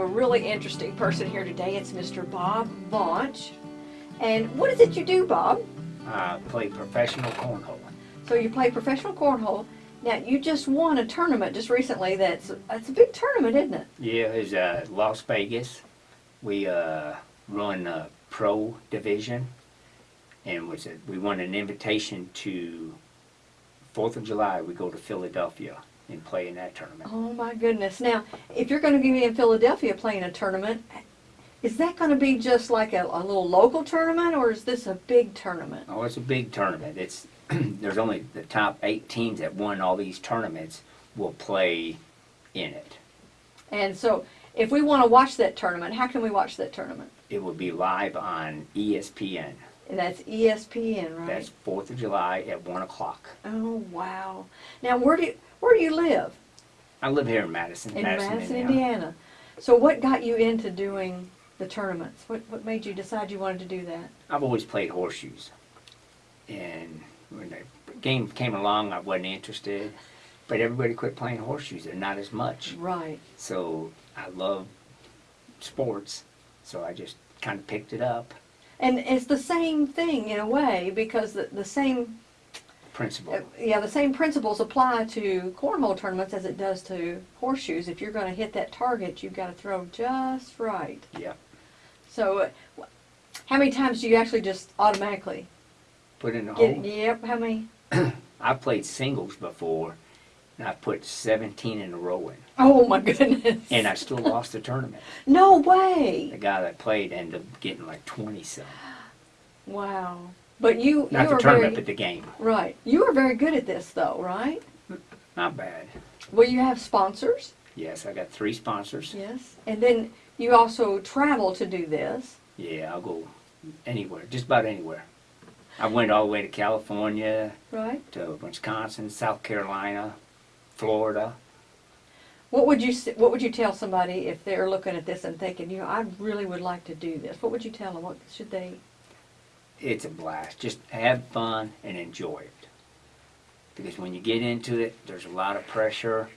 Have a really interesting person here today. It's Mr. Bob Launch. And what is it you do, Bob? I play professional cornhole. So you play professional cornhole. Now you just won a tournament just recently. That's that's a big tournament, isn't it? Yeah, it's uh, Las Vegas. We uh, run a pro division, and was we won an invitation to Fourth of July. We go to Philadelphia and play in that tournament. Oh my goodness. Now, if you're going to be in Philadelphia playing a tournament, is that going to be just like a, a little local tournament, or is this a big tournament? Oh, it's a big tournament. It's there's only the top eight teams that won all these tournaments will play in it. And so, if we want to watch that tournament, how can we watch that tournament? It will be live on ESPN. And that's ESPN, right? That's Fourth of July at one o'clock. Oh wow! Now, where do you, where do you live? I live here in Madison, In Madison, Indiana. Indiana. So, what got you into doing the tournaments? What what made you decide you wanted to do that? I've always played horseshoes, and when the game came along, I wasn't interested. But everybody quit playing horseshoes; they're not as much. Right. So I love sports, so I just kind of picked it up. And it's the same thing in a way because the, the same Principle. uh, yeah the same principles apply to cornhole tournaments as it does to horseshoes. If you're going to hit that target, you've got to throw just right. Yeah. So, uh, how many times do you actually just automatically Put in the get? hole. Yep. How many? I've played singles before, and I put 17 in a row in, Oh my goodness! and I still lost the tournament. no way! The guy that played ended up getting like 20 some. Wow. But you Not you the are tournament, very but the game. right. You are very good at this, though, right? Not bad. Well, you have sponsors, Yes, I got three sponsors. yes, and then you also travel to do this. Yeah, I'll go anywhere, just about anywhere. I went all the way to California, Right. to Wisconsin, South Carolina, Florida. What would you What would you tell somebody if they're looking at this and thinking, you know, I really would like to do this? What would you tell them? What should they? It's a blast. Just have fun and enjoy it. Because when you get into it, there's a lot of pressure,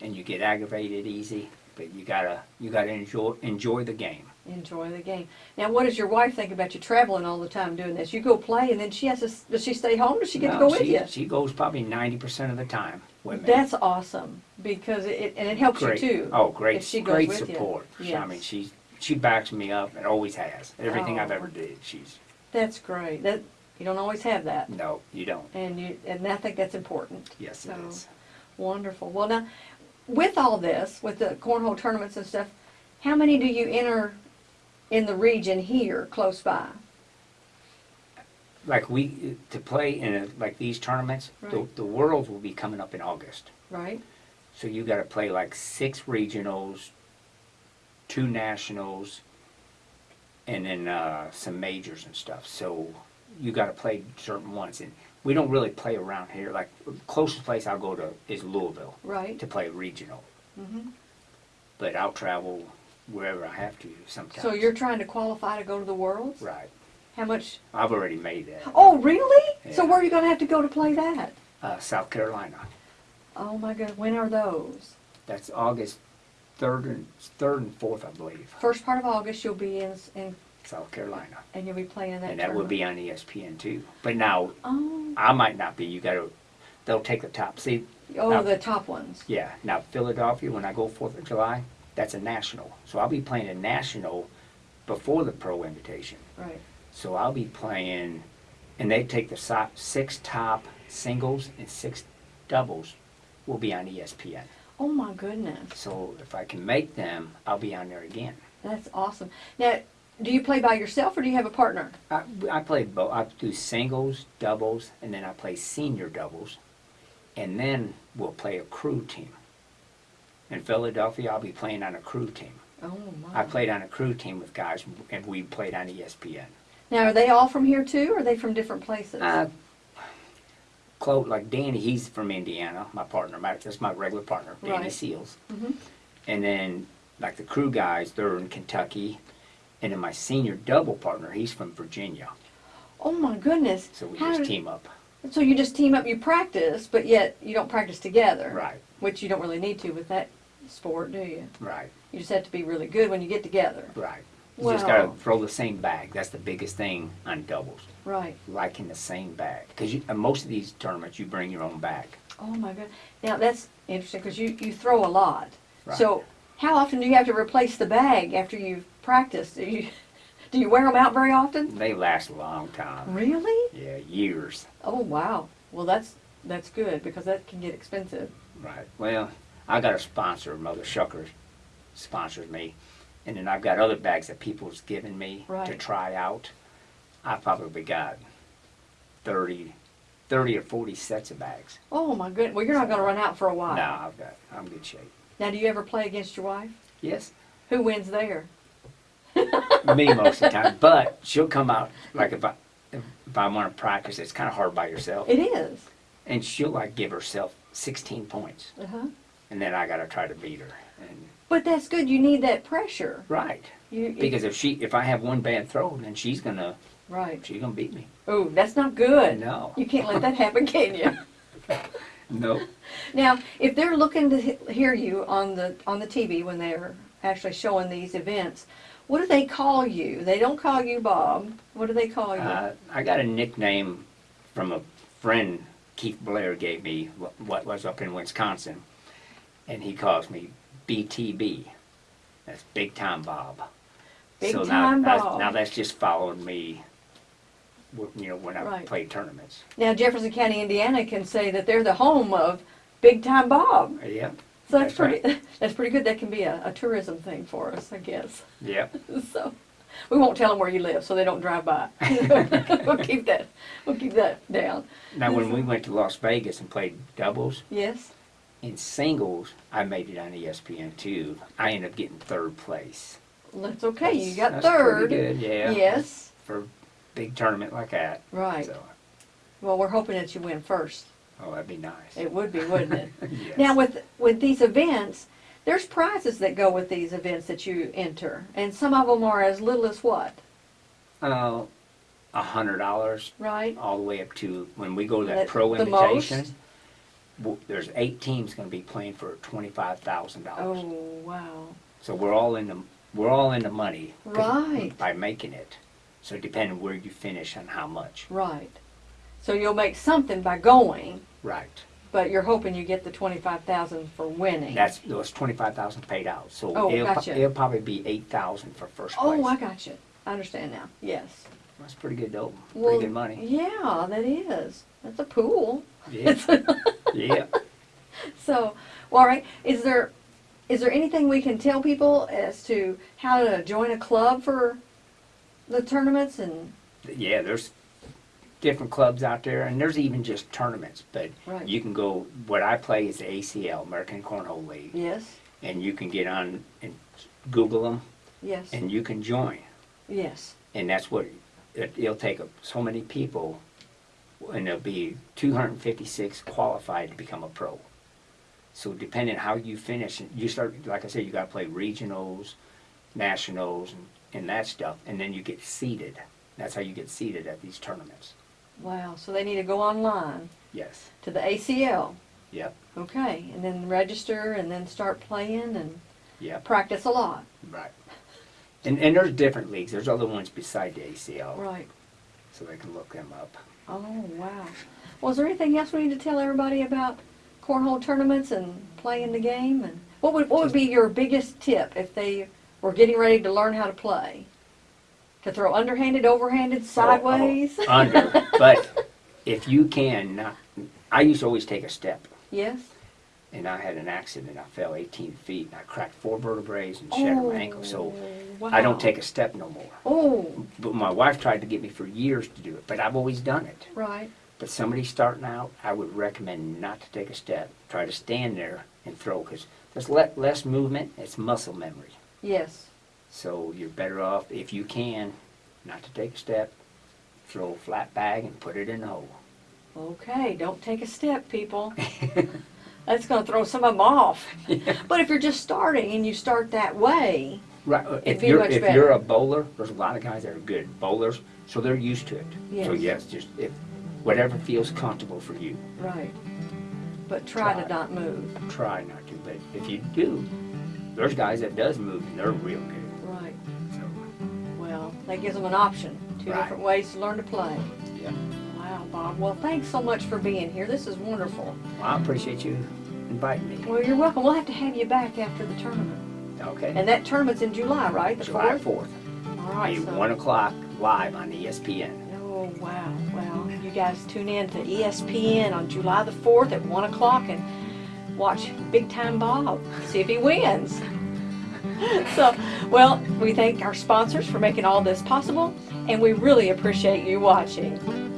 and you get aggravated easy. But you gotta you gotta enjoy enjoy the game. Enjoy the game. Now, what does your wife think about you traveling all the time doing this? You go play, and then she has to. Does she stay home? Does she get to No, go with she, you? She goes probably ninety percent of the time with me. That's awesome because it and it helps great. you too. Oh, great! she goes great with you. support. She- I mean, she she backs me up and always has. Everything I've Oh. ever did, she's That's great. That you don't always have that, no, you don't. and you and I think that's important. Yes, So- it is. Wonderful. Well, now with all this, with the cornhole tournaments and stuff, how many do you enter in the region here, close by? Like we to play in a, like these tournaments, the, Right. the Worlds will be coming up in August. Right. So you got to play like six regionals, two nationals, and then uh, some majors and stuff. So you got to play certain ones, and we don't really play around here. Like closest place I'll go to is Louisville Right. to play regional, hmm but I'll travel wherever I have to sometimes. So you're trying to qualify to go to the Worlds? right. How much? I've already made that. Oh, really? So where are you going to have to go to play that? Uh, South Carolina. Oh my God! When are those? That's August third and third and fourth, I believe. First part of August, you'll be in, in South Carolina, and you'll be playing in that. and that will tournament. be on ESPN too. But now Oh, I might not be. You got to. They'll take the top. See, oh, the top ones. yeah. Now Philadelphia, when I go Fourth of July, that's a national. So I'll be playing a national before the pro invitation. Right. So I'll be playing, and they take the so- six top singles and six doubles will be on ESPN. Oh my goodness, So if I can make them, I'll be on there again. that's awesome. Now, do you play by yourself or do you have a partner? I, I play both. I do singles, doubles, and then I play senior doubles, and then we'll play a crew team. In Philadelphia, I'll be playing on a crew team. Oh my. I played on a crew team with guys, and we played on ESPN. Now, are they all from here too, or are they from different places? Uh, Chloe, like Danny, he's from Indiana, my partner. My, that's my regular partner, Danny Right. Seals. Mhm. And then, like the crew guys, they're in Kentucky. And then my senior double partner, he's from Virginia. Oh my goodness. So we How just did- team up. So you just team up, you practice, but yet you don't practice together. Right. Which you don't really need to with that sport, do you? Right, You just have to be really good when you get together. right. You just gotta Wow. throw the same bag. That's the biggest thing on doubles. Right. Like in the same bag. Because most of these tournaments, you bring your own bag. Oh my god. Now that's interesting because you, you throw a lot. Right. So how often do you have to replace the bag after you've practiced? Do you do you wear them out very often? They last a long time. Really? Yeah, years. Oh wow. Well that's that's good because that can get expensive. Right. Well, I got a sponsor, Mother Shuckers sponsors me. And then I've got other bags that people's given me to try out. I probably got 30, 30 or 40 sets of bags. Oh my goodness. Well you're not going to run out for a while. No, I've got, I'm in good shape. Now do you ever play against your wife? Yes, Who wins there? me most of the time. But she'll come out, like if I, if I want to practice, it's kind of hard by yourself. It is. And she'll like give herself 16 points. Uh-huh. And then I got to try to beat her. And But that's good. You need that pressure. Right. You, Because if she, if I have one bad throw, then she's gonna, right. she's gonna beat me. Oh, that's not good. No. You can't let that happen, can you? No. Now, if they're looking to hear you on the on the TV when they're actually showing these events, what do they call you? They don't call you Bob. What do they call you? Uh, I got a nickname from a friend Keith Blair gave me, what was up in Wisconsin, and he calls me BTB. That's Big Time Bob. Big so Time now, Bob. That's, now that's just following me, you know, when I Right. play tournaments. now, Jefferson County, Indiana, can say that they're the home of Big Time Bob. Yep. So that's, That's pretty. That's pretty good. That can be a, a tourism thing for us, I guess. Yep. So we won't tell them where you live, so they don't drive by. we'll keep that. We'll keep that down. Now, when we went to Las Vegas and played doubles, Yes. in singles, I made it on ESPN too. I ended up getting third place. That's okay. You got That's- that's third. pretty good, yeah. Yes. For big tournament like that. Right. So, Well, we're hoping that you win first. oh, that'd be nice. It would be, wouldn't it? Yes. Now, with with these events, there's prizes that go with these events that you enter, and some of them are as little as what, Uh, a hundred dollars right? all the way up to when we go to that That- pro the invitation. most? There's eight teams going to be playing for twenty-five thousand dollars. Oh, wow. So we're all in the we're all in the money. Right. by making it. So depending where you finish and how much. Right. So you'll make something by going, Right. but you're hoping you get the twenty-five thousand for winning. That's those twenty-five thousand paid out. So Oh, it'll, pro- gotcha. it'll probably be eight thousand for first oh, place. Oh, I got you. I understand now. Yes. That's pretty good. Well, pretty good money. Yeah, that is. That's a pool. Yeah. yeah. So, well, all right. Is there is there anything we can tell people as to how to join a club for the tournaments and Yeah, there's different clubs out there, and there's even just tournaments. But Right. you can go. What I play is the ACL, American Cornhole League, yes, and you can get on and Google them, yes, and you can join. yes, And that's what it, it'll take so many people, and there'll be 256 qualified to become a pro. So depending how you finish, you start like I said, you got to play regionals, nationals, and, and that stuff, and then you get seeded. That's how you get seeded at these tournaments. wow. So they need to go online Yes. to the ACL, Yep. okay, and then register and then start playing and Yep. practice a lot. Right. And and there's different leagues. There's other ones beside the ACL, Right. so they can look them up. Oh wow. Well, is there anything else we need to tell everybody about cornhole tournaments and playing the game? And what would what would be your biggest tip if they were getting ready to learn how to play? To throw underhanded, overhanded, sideways? Oh, oh, under. But if you can, not, I used to always take a step. yes. and I had an accident. I fell 18 feet and I cracked four vertebrae and shattered my ankle. So wow. I don't oh, take a step no more. Oh, But my wife tried to get me for years to do it, but I've always done it. right. But somebody starting out, I would recommend not to take a step. Try to stand there and throw because there's le- less movement. It's muscle memory. Yes. So you're better off if you can not to take a step. Throw a flat bag and put it in the hole. Okay, don't take a step, people. That's going to throw some of them off. But if you're just starting and you start that way, Right. uh, It'd If be you're if better. you're a bowler, there's a lot of guys that are good bowlers, so they're used to it. So Yes. yes, just if whatever feels comfortable for you. right. but try to not move. Try not to, but if you do, there's guys that does move and they're real good. Right. So, Well, that gives them an option. Two Right. different ways to learn to play. yeah. Wow, Bob. Well, thanks so much for being here. This is wonderful. Well, I appreciate you inviting me. Well, you're welcome. We'll have to have you back after the tournament. Okay. And that tournament's in July, right? The July 4th? 4th. All right. Be So. 1 o'clock live on ESPN. Oh, wow. Well, you guys tune in to ESPN on July the 4th at 1 o'clock and watch Big Time Bob. See if he wins. so, well, we thank our sponsors for making all this possible, and we really appreciate you watching.